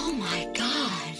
Oh my God.